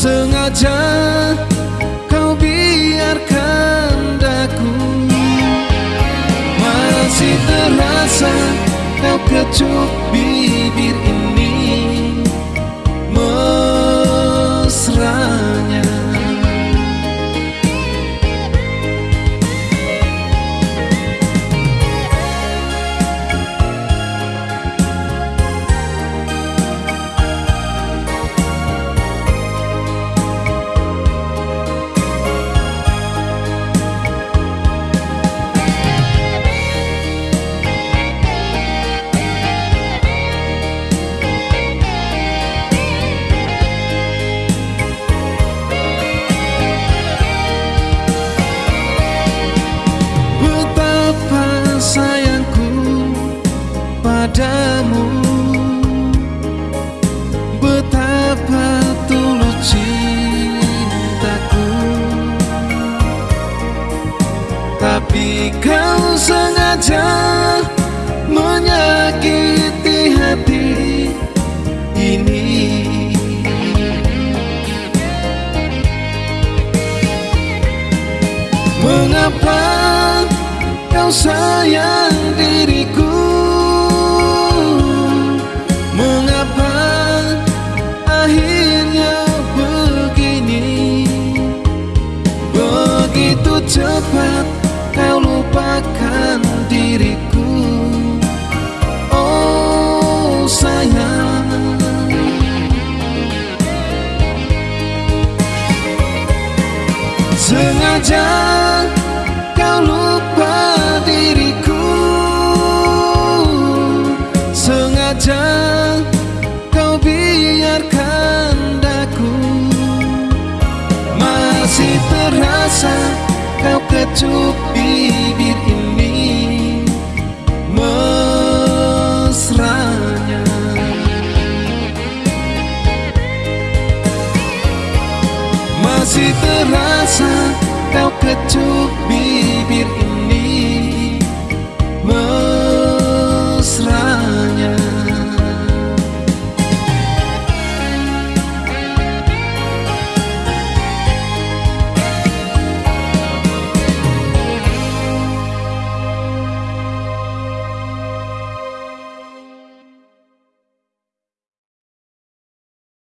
sengaja kau biarkan daku Masih terasa kau kecup bibirku padamu. Betapa tulus cintaku. Tapi kau sengaja menyakiti hati ini. Mengapa kau sayang Sengaja kau lupa diriku. Sengaja kau biarkan daku. Masih terasa kau kecup bibir ini Masih terasa kau kecup